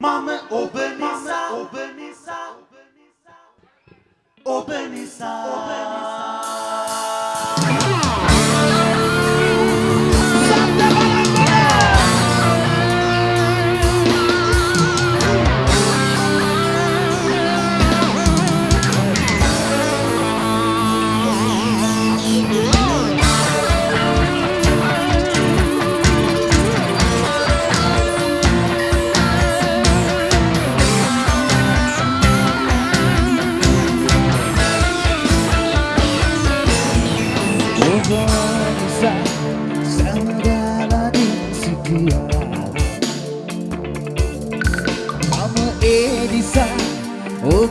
මම ඔබ නිසා ඔබ නිසා ඔබ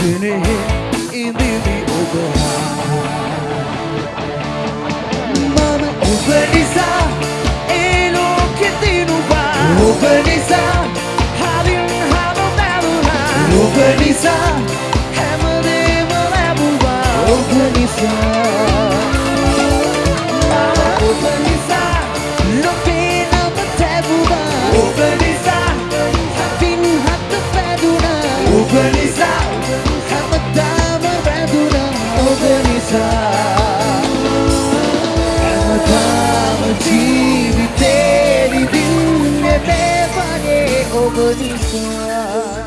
spinning in the, the open Mama, open this up e lo che ti non va. Open this up, I didn't have a melody Open this up, hammer never ever Open this up over the.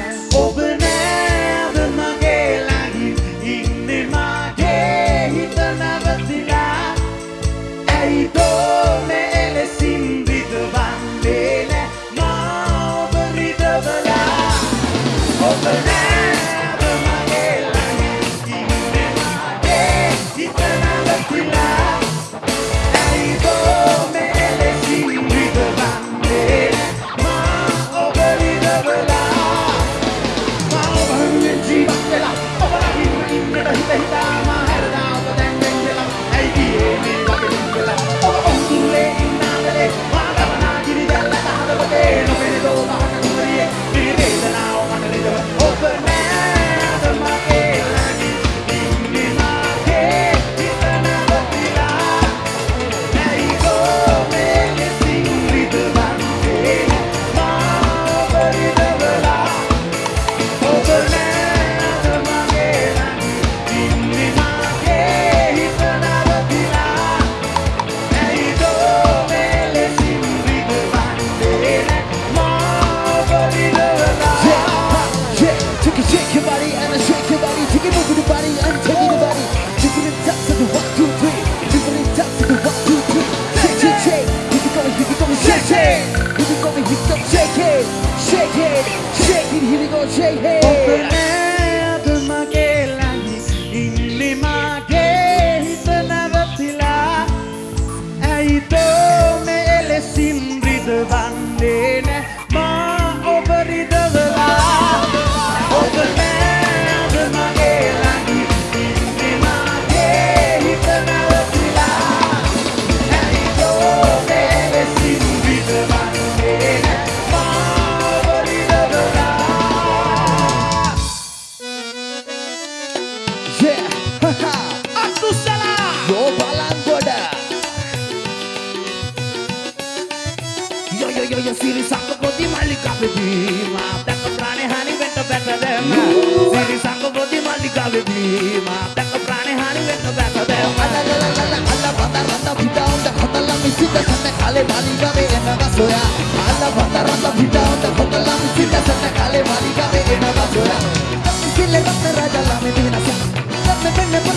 Goda Yo yo yo yo siri sangka bodi malika baby ma tak prane hani venta better them siri sangka bodi malika baby ma tak prane hani venta better them Ala la la la la ala banda randa bida onda khodala misita sanne kale malika me enaga soya Ala banda randa bida onda khodala misita sanne kale malika me enaga soya Sille batte raja la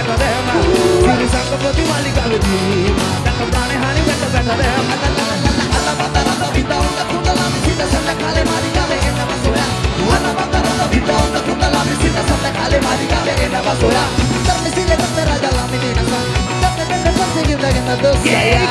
పెట్టదేమా సిరి సంగపతి వాళ్ళి కాదు గంట ప్రాణి హాని పెట్ట పెట్టదేమా Yeah, yeah.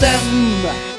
Them.